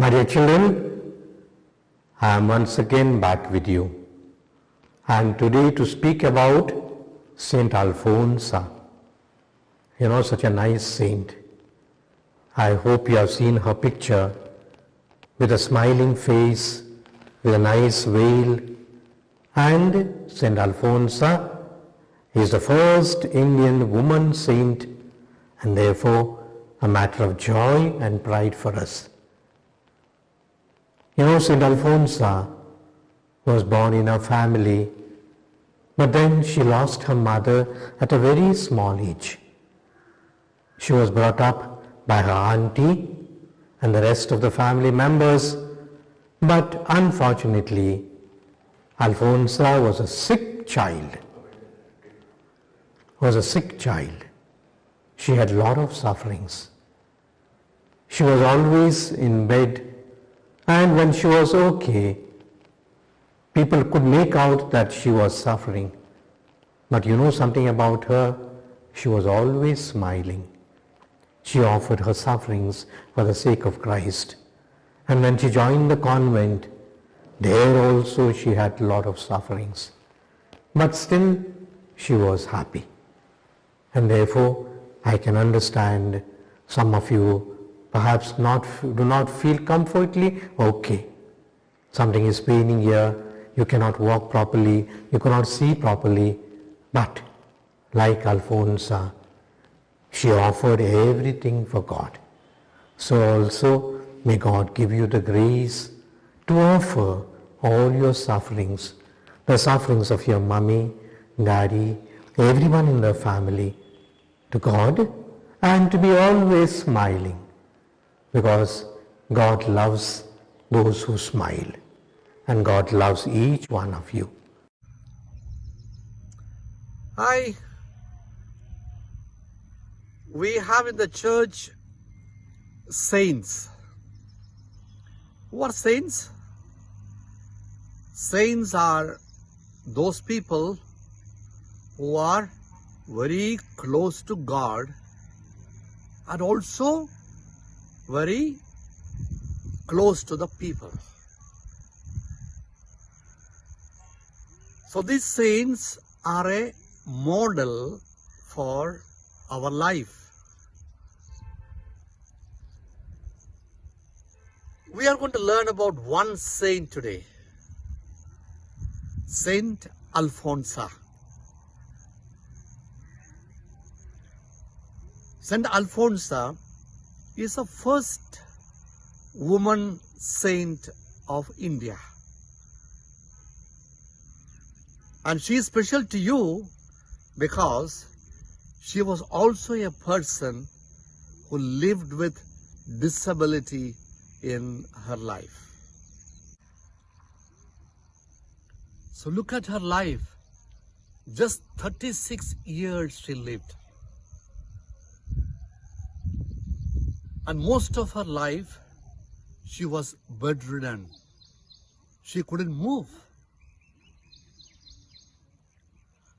My dear children, I am once again back with you. And today to speak about Saint Alphonsa. You know, such a nice saint. I hope you have seen her picture with a smiling face, with a nice veil. And Saint Alphonsa is the first Indian woman saint and therefore a matter of joy and pride for us. You know, St. Alphonsa was born in a family, but then she lost her mother at a very small age. She was brought up by her auntie and the rest of the family members, but unfortunately, Alphonsa was a sick child. Was a sick child. She had a lot of sufferings. She was always in bed and when she was okay, people could make out that she was suffering. But you know something about her? She was always smiling. She offered her sufferings for the sake of Christ. And when she joined the convent, there also she had a lot of sufferings. But still, she was happy. And therefore, I can understand some of you perhaps not do not feel comfortably okay. Something is paining here you cannot walk properly you cannot see properly but like Alphonsa she offered everything for god. So also may god give you the grace to offer all your sufferings the sufferings of your mummy daddy everyone in the family to god and to be always smiling because God loves those who smile and God loves each one of you. Hi. We have in the church saints. Who are saints? Saints are those people who are very close to God and also very close to the people. So these saints are a model for our life. We are going to learn about one saint today. Saint Alphonsa. Saint Alphonsa is the first woman saint of India. And she is special to you because she was also a person who lived with disability in her life. So look at her life. Just 36 years she lived. And most of her life, she was bedridden. She couldn't move.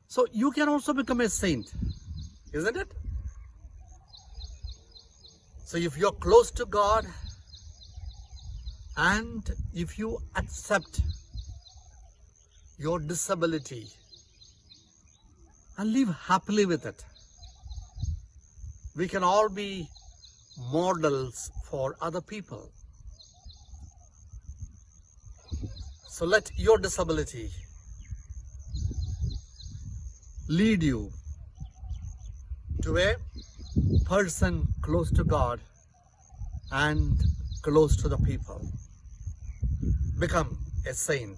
So you can also become a saint, isn't it? So if you're close to God and if you accept your disability and live happily with it, we can all be models for other people. So let your disability lead you to a person close to God and close to the people. Become a saint.